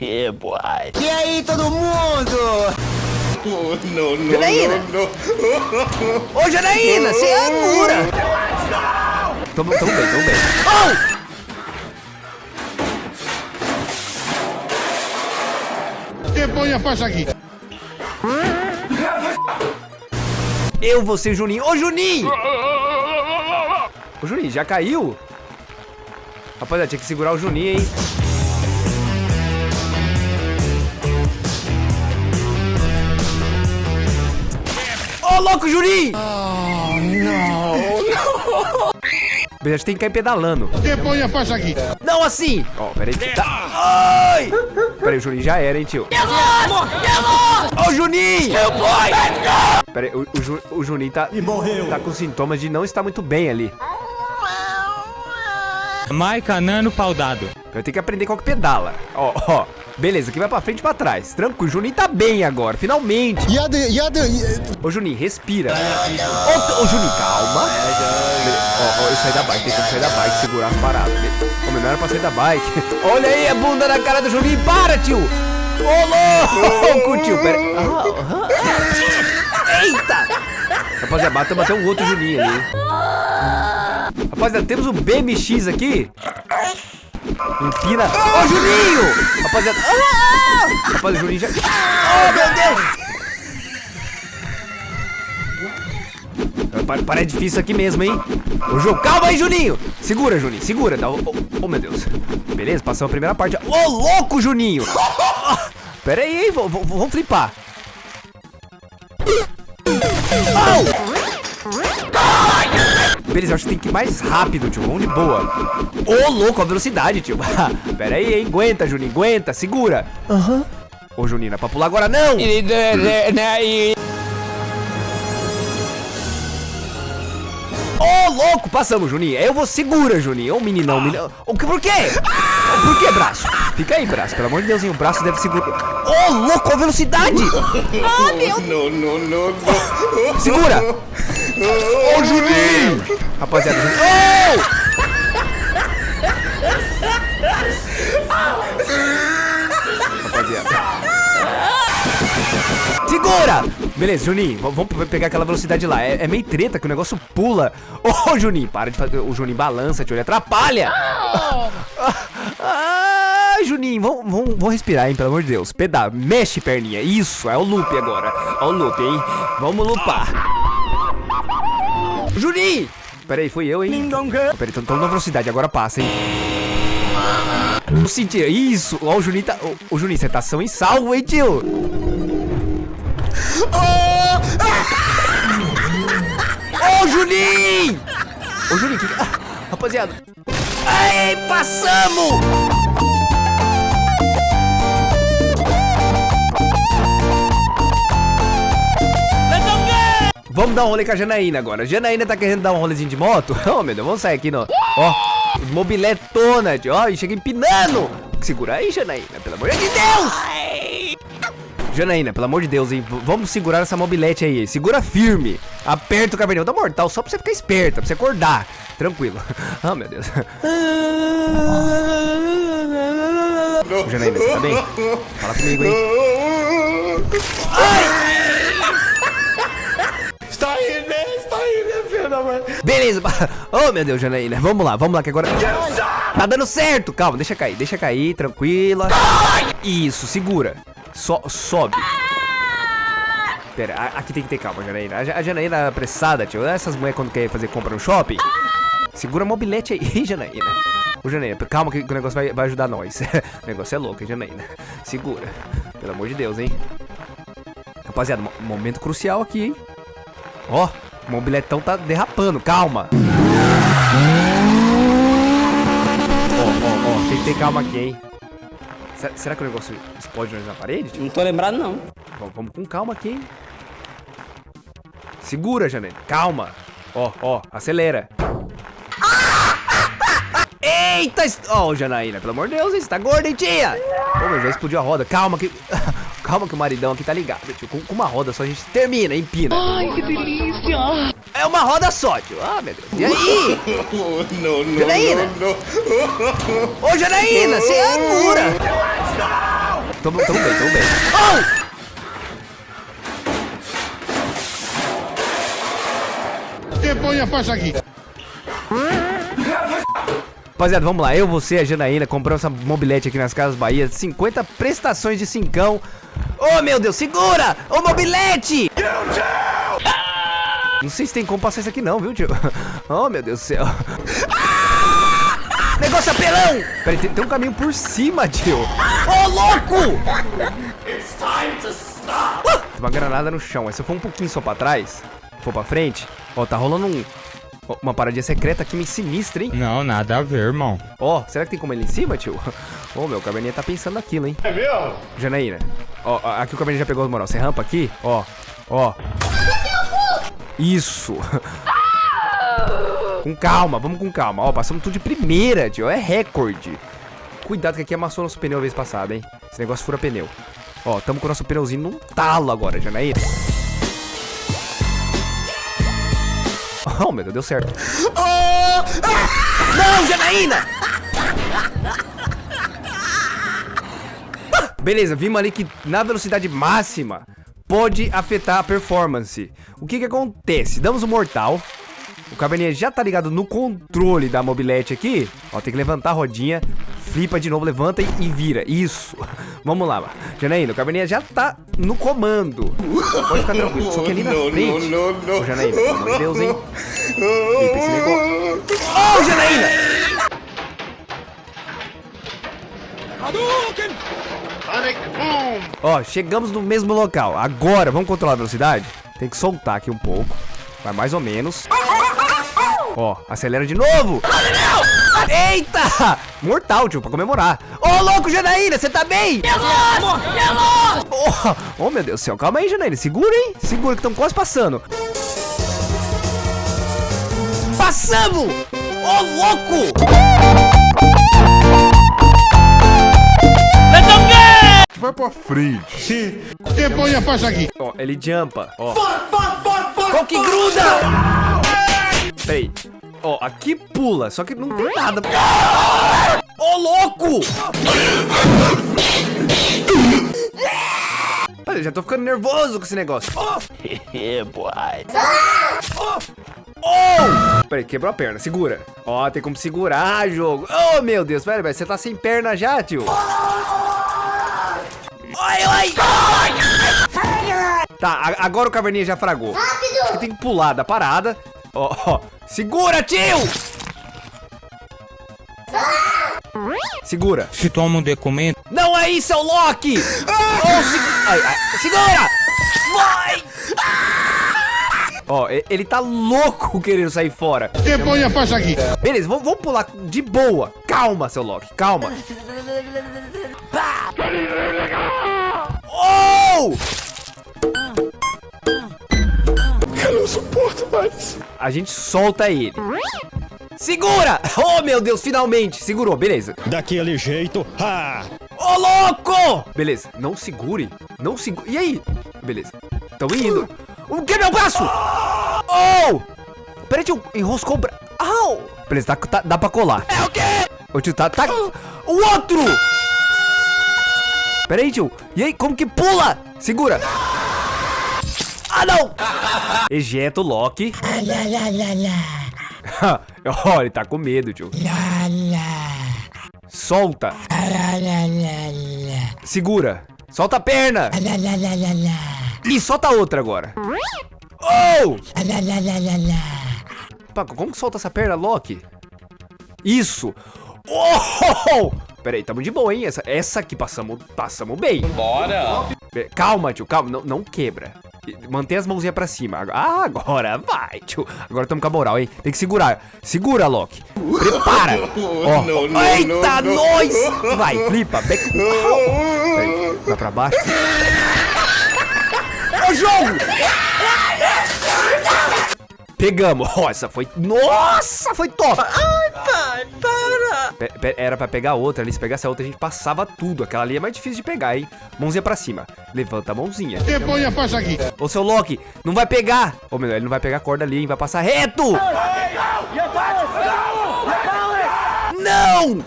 yeah, boy. E aí, todo mundo? Oh, no, no, Janaína! no. Ô, Janaína, você é dura! Tamo, tamo bem, tamo bem. Que põe a faixa aqui. Eu, você, Juninho. Ô, Juninho! Ô, Juninho, já caiu? Rapaziada, tinha que segurar o Juninho, hein? Louco, Juninho! Oh, não, não. A gente tem que cair pedalando. Põe a faixa aqui. Não assim! Ó, peraí. Tá. Ai! Peraí, o Juninho já era, hein, tio? Ô, Juninho! Peraí, o, o, Ju- o Juninho tá, tá com sintomas de não estar muito bem ali. Maica, nano, pau dado. Eu tenho que aprender qual que pedala. Ó, ó. Beleza, aqui vai pra frente e pra trás. Tranquilo, o Juninho tá bem agora, finalmente. E a de, e a de, Ô, Juninho, respira. Ô, ô, Juninho, calma. Ó, ó, eu saí da bike, tentando sair da bike, segurar as paradas. Ô, não era pra sair da bike. Olha aí a bunda na cara do Juninho. Para, tio. Ô, louco, tio. Pera. Eita. Rapaziada, bateu um outro Juninho ali. Rapaziada, temos o BMX aqui. Empina. Ô, Juninho! Rapaziada. Ah! Rapaziada, o Juninho já. Oh, meu Deus! Pa- Para, é difícil aqui mesmo, hein? Ô, Ju, calma aí, Juninho! Segura, Juninho, segura. Dá, oh, oh, meu Deus. Beleza, passamos a primeira parte. Ô, louco, Juninho! Pera aí, hein? Vamos flipar. Au! Beleza, eu acho que tem que ir mais rápido, tio. Vamos de boa. Ô, louco, a velocidade, tio. Pera aí, hein? Aguenta, Juninho, aguenta. Segura. Aham. Ô, Juninho, não é pra pular agora, não! Ô, louco, passamos, Juninho. Eu vou segura, Juninho. Ô, meninão, meninão. Ô, que- por quê? Ô, por que, braço? Fica aí, braço. Pelo amor de Deus, hein, o braço deve segurar. Ô, louco, a velocidade! no, no, no, no. Segura! Ô, Juninho! Rapaziada. Ô! Rapaziada. Segura! Beleza, Juninho, vamos pe- pegar aquela velocidade lá. É, é meio treta que o negócio pula. Ô, Juninho, para de fazer. O Juninho balança, tio, ele atrapalha! Ah, Juninho, vamos, vamos, vamos respirar, hein, pelo amor de Deus. Pedal, mexe perninha. Isso, é o loop agora. É o loop, hein? Vamos lupar. Juninho! Pera aí, fui eu, hein? Pera aí, tô, tô na velocidade, agora passa, hein? Eu senti, isso! Ó, o Juninho tá. Ô, Juninho, você tá são e salvo, hein, tio? Ô, Juninho! Ô, Juninho, que... ah, rapaziada. Ai, passamos! Vamos dar um rolê com a Janaína agora. A Janaína tá querendo dar um rolezinho de moto. Oh, meu Deus, vamos sair aqui no... Ó, mobiletona, tio. Ó, e chega empinando. Segura aí, Janaína, pelo amor de Deus! Janaína, pelo amor de Deus, hein? Vamos segurar essa mobilete aí. Segura firme. Aperta o caverninho da mortal só pra você ficar esperta, pra você acordar. Tranquilo. Ah, meu Deus. Ô, Janaína, você tá bem? Fala comigo, hein? Está mãe? Beleza. Oh, meu Deus, Janaína. Vamos lá, vamos lá, que agora... Tá dando certo. Calma, deixa cair, deixa cair, tranquila. Isso, segura. So, sobe. Pera, aqui tem que ter calma, Janaína. A, Ja- a Janaína é apressada, tio. Essas mulheres quando querem fazer compra no shopping. Segura mobilete aí, Janaína. Ô, Janaína, calma que, o negócio vai, vai ajudar nós. o negócio é louco, hein, Janaína. Segura. Pelo amor de Deus, hein. Rapaziada, mo- momento crucial aqui, hein. Ó, o mobiletão tá derrapando, calma. Ó, ó, ó, tem que ter calma aqui, hein. Será, será que o negócio explode na parede? tio? Não tô lembrado, não. Vamos, vamos com calma aqui, hein. Segura, Janete. Calma. Ó, ó, acelera. Eita! Ó, Janaína, pelo amor de Deus, hein, você tá gorda, hein, tia? Ô, meu, já explodiu a roda. Calma que... Calma que o maridão aqui tá ligado, tio. Com, com uma roda só a gente termina, empina. Ai, que delícia! É uma roda só, tio. Ah, meu Deus. E aí? Oh, no, no, Janaína? no, no. Ô, Janaína, você é dura. Tamo, tamo bem, tamo bem. Que ponha passa aqui. Rapaziada, vamos lá. Eu, você, a Janaína, compramos essa mobilete aqui nas Casas Bahia. 50 prestações de cincão. Oh, meu Deus, segura! Ô, mobilete! Não sei se tem como passar isso aqui não, viu, tio? Oh, meu Deus do céu. Negócio apelão! Peraí, tem, tem um caminho por cima, tio. Ô, louco! Uh! Tem uma granada no chão. Aí se eu for um pouquinho só pra trás, for pra frente, ó, tá rolando um... Uma paradinha secreta aqui me sinistra, hein? Não, nada a ver, irmão. Ó, será que tem como ele em cima, tio? Ô, meu, o caverninha tá pensando naquilo, hein? É mesmo? Janaína, ó, ó, aqui o caverninha já pegou as moral. Você rampa aqui, ó, ó. Isso. com calma, vamos com calma. Ó, passamos tudo de primeira, tio. É recorde. Cuidado que aqui amassou nosso pneu a vez passada, hein? Esse negócio fura pneu. Ó, tamo com o nosso pneuzinho num talo agora, Janaína. Oh, meu Deus, deu certo. Não, Janaína! Beleza, vimos ali que na velocidade máxima pode afetar a performance. O que que acontece? Damos o mortal. O caverninha já tá ligado no controle da mobilete aqui. Ó, tem que levantar a rodinha. Flipa de novo, levanta e, e vira. Isso. Vamos lá, mano. Janaína, o caverninha já tá no comando. Pode ficar tranquilo. Só que ali na frente... Ô, Janaína, pelo amor de Deus, hein? Flipa esse negócio. Ô, Janaína! Ó, chegamos no mesmo local. Agora, vamos controlar a velocidade? Tem que soltar aqui um pouco. Vai mais ou menos. Ó, acelera de novo. Eita! Mortal, tio, pra comemorar. Ô, louco, Janaína, você tá bem? Oh, oh, meu Deus do céu. Calma aí, Janaína. Segura, hein? Segura, que estamos quase passando. Passamos! Ô, louco! Vai pra frente. Que ponha passa aqui. Ó, ele jumpa, ó. Qual que gruda? Peraí. Ó, aqui pula, só que não tem nada. Ô, louco! Peraí, já tô ficando nervoso com esse negócio. Oh! Oh! Peraí, quebrou a perna, segura. Ó, tem como segurar, jogo. Oh, meu Deus, peraí, peraí, você tá sem perna já, tio. Ai, ai! Tá, agora o caverninha já fragou. Rápido! Acho que tem que pular da parada. Ó, ó. Segura, tio! Segura. Se toma um documento, Não é isso, é o Loki! Oh, se- ai, ai, segura! Vai! Ó, ele tá louco querendo sair fora. Que ponha passa aqui. Beleza, vamos, vamos pular de boa. Calma, seu Loki, calma. Oh! Suporto mais. A gente solta ele. Segura! Oh, meu Deus, finalmente! Segurou, beleza. Daquele jeito, ha! Ô, louco! Beleza, não segure. Não segure. E aí? Beleza. Tamo indo. O que, meu braço? Oh! Peraí, tio. Enroscou o braço. Au! Beleza, tá, tá- dá pra colar. É o quê? Ô, tio, tá... tá... O outro! Peraí, tio. E aí, como que pula? Segura. Ah, não! Ejeta o Loki. Ó, ele tá com medo, tio. Solta. Segura. Solta a perna. E solta a outra agora. Oh! Paco, como que solta essa perna, Loki? Isso. Oh! Pera aí, tamo de boa, hein? Essa, essa aqui passamos, passamos bem. Bora. Calma, tio, calma. Não, não quebra. Mantém as mãozinhas pra cima. Ah, agora vai, tio. Agora tamo com a moral, hein? Tem que segurar. Segura, Loki. Prepara. Ó. não, não, Eita, não, não. nós! Vai, flipa. Back... Vai pra baixo. Ô, jogo! Pegamos. Ó, essa foi... Nossa, foi top. Ai. Era pra pegar outra ali. Se pegasse a outra, a gente passava tudo. Aquela ali é mais difícil de pegar, hein? Mãozinha pra cima. Levanta a mãozinha. E eu a faixa aqui. Ô, seu Loki, não vai pegar. Ou melhor, ele não vai pegar a corda ali, hein? Vai passar reto. Não! Não!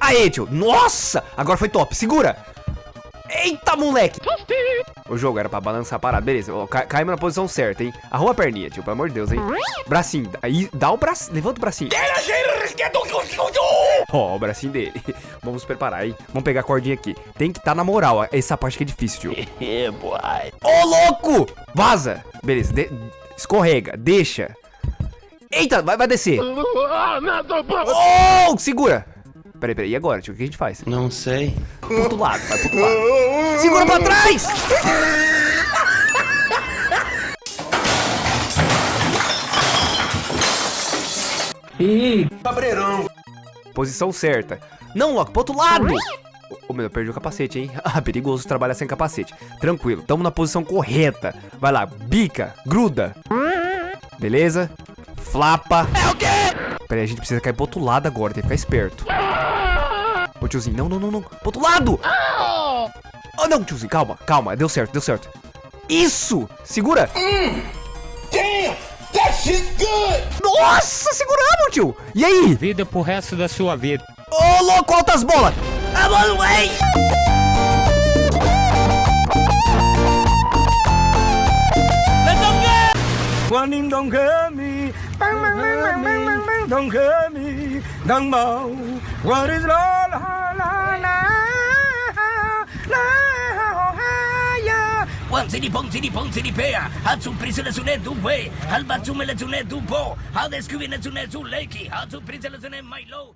Aê, tio. Nossa! Agora foi top. Segura. Eita, moleque. O jogo era pra balançar a parada. Beleza, ó, caímos na posição certa, hein? Arruma a perninha, tio, pelo amor de Deus, hein? Bracinho. Aí, dá o braço. Levanta o bracinho. Ó, o bracinho dele. Vamos preparar, hein? Vamos pegar a cordinha aqui. Tem que estar tá na moral. ó. Essa parte que é difícil, tio. Ô, louco! Vaza. Beleza, de- escorrega. Deixa. Eita, vai, vai descer. Oh, segura. Peraí, peraí. E agora, tio? O que a gente faz? Não sei. Pro outro lado, vai pro outro lado. Segura pra trás! Cabreirão. Posição certa. Não, Loki, pro outro lado! Ô, Ô, meu, eu perdi o capacete, hein? Ah, perigoso trabalhar sem capacete. Tranquilo, tamo na posição correta. Vai lá, bica, gruda. Beleza? Flapa. É o quê? Peraí, a gente precisa cair pro outro lado agora, tem que ficar esperto. Ô, tiozinho, não, não, não, não. Pro outro lado! Oh, não, tiozinho, calma, calma. Deu certo, deu certo. Isso! Segura! Damn! That shit good! Nossa, seguramos, tio! E aí? Vida pro resto da sua vida. Ô, louco, altas bolas! Ah, mano, ei! Quan im don't get me, What is it all 能否我的啦啦啦啦啦呀！王子的蹦子的蹦子的背啊，他出 príncipe la zone du way，他把出门 la zone du bo，他 descubrir la How du lake，他出 príncipe la zone my low。